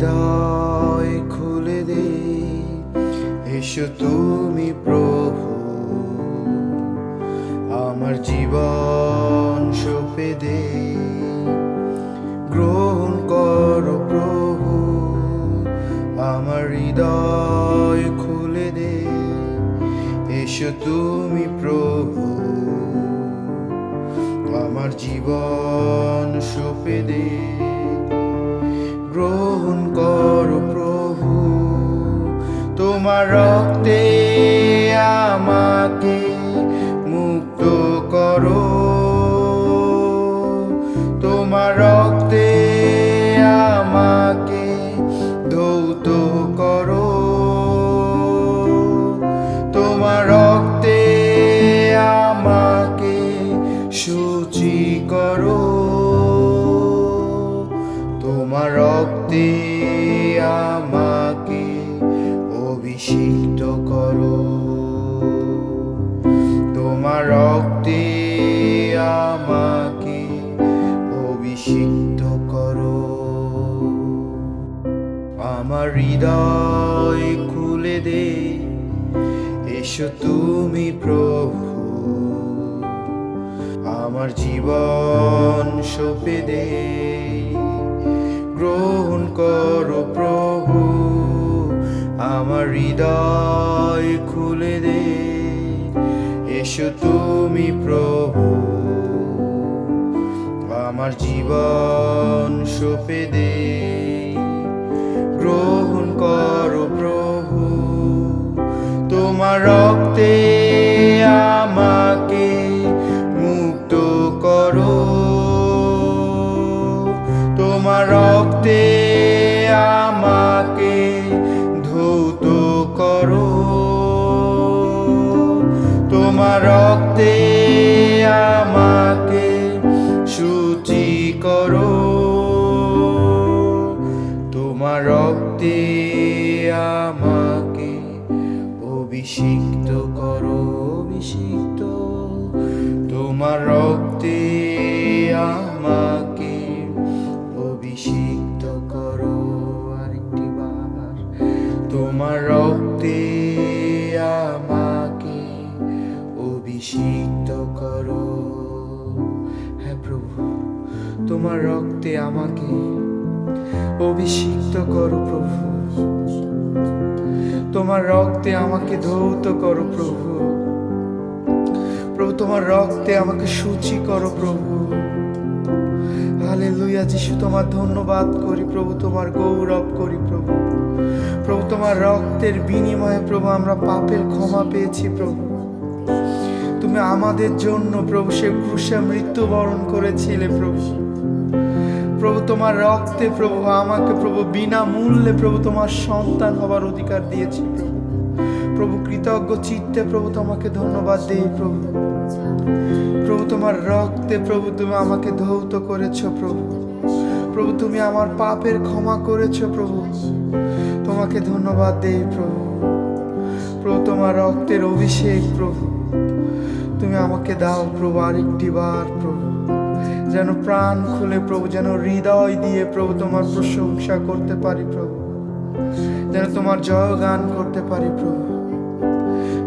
হৃদয় খুলে দে। এসো তুমি প্রভু, আমার জীবন সপে দে। গ্রহণ করো প্রভু, আমার হৃদয় খুলে দে। এসো তুমি প্রভু, আমার জীবন সপে দে। আমাকে অভিষিক্ত করো। তোমার রক্তে আমাকে অভিষিক্ত করো। আমার হৃদয় খুলে দে, এসো তুমি প্রভু। আমার জীবন সপে দে। গ্রহণ করো প্রভু আমার হৃদয় খুলে দে। এসো তুমি প্রভু আমার জীবন সপে দে। রক্তে আমাকে তোমার রক্তে আমাকে অভিষিক্ত করো প্রভু। তোমার রক্তে আমাকে ধৌত করো প্রভু। প্রভু, তোমার রক্তে আমাকে সূচি করো প্রভু। হালে লুইয়া যিশু, তোমার ধন্যবাদ করি প্রভু, তোমার গৌরব করি প্রভু। প্রভু, তোমার রক্তের বিনিময়ে প্রভু, আমরা পাপের ক্ষমা পেয়েছি প্রভু। তুমি আমাদের জন্য প্রভু, সে ক্রুশে মৃত্যুবরণ করেছিলে প্রভু। তোমার রক্তে প্রভু, আমাকে প্রভু বিনামূল্যে প্রভু, তোমার সন্তান হবার অধিকার দিয়েছি প্রভু, কৃতজ্ঞ চিত্তে প্রভু, তোমাকে ধন্যবাদ দেই প্রভু। প্রভু, তোমার রক্তে প্রভু, তুমি আমাকে ধৌত করেছ প্রভু। প্রভু, তুমি আমার পাপের ক্ষমা করেছ প্রভু। তোমাকে ধন্যবাদ দেই প্রভু। প্রভু, তোমার রক্তের অভিষেক প্রভু। তুমি আমাকে দাও প্রভু আরেকটি বার প্রভু। যেন প্রাণ খুলে প্রভু, যেন হৃদয় দিয়ে প্রভু তোমার প্রশংসা করতে পারি প্রভু। যেন তোমার জয় গান করতে পারি প্রভু।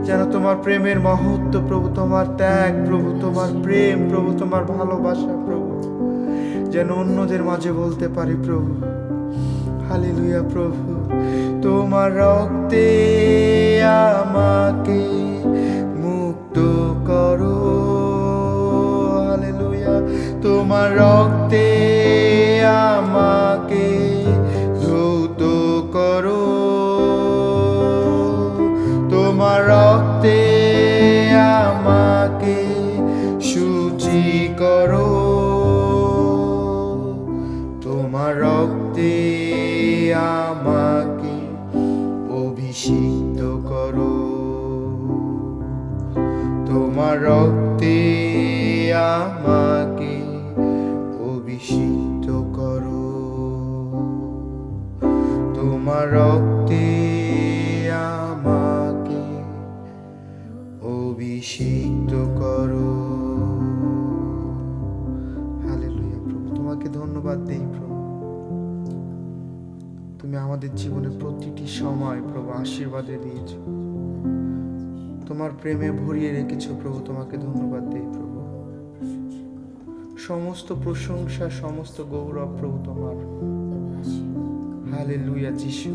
যেন তোমার প্রেমের মহত্ব প্রভু, তোমার ত্যাগ প্রভু, তোমার প্রেম প্রভু, তোমার ভালোবাসা প্রভু। যেন অন্যদের মাঝে বলতে পারি প্রভু। হালেলুয়া প্রভু, তোমার রক্তে আমাকে তোমার রক্তে আমাকে ধৌত করো। তোমার রক্তে আমাকে সূচি করো। তোমার রক্তে আমাকে অভিষিক্ত করো। তোমার রক্তে তোমার আমাকে অভিষিক্ত করো। হালেলুয়া, প্রভু, তোমাকে ধন্যবাদ দেই, প্রভু। তুমি আমাদের জীবনে প্রতিটি সময়, প্রভু, আশীর্বাদে দিয়েছ। তোমার প্রেমে ভরিয়ে রেখেছ, প্রভু, তোমাকে ধন্যবাদ দেই, প্রভু। সমস্ত প্রশংসা, সমস্ত গৌরব, প্রভু, তোমার। হালে লুইয়া যিশু।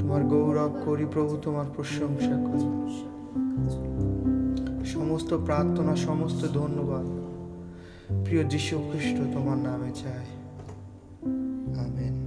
তোমার গৌরব করি প্রভু, তোমার প্রশংসা করি। সমস্ত প্রার্থনা, সমস্ত ধন্যবাদ। প্রিয় যীশু খ্রিস্ট, তোমার নামে চাই। আমেন।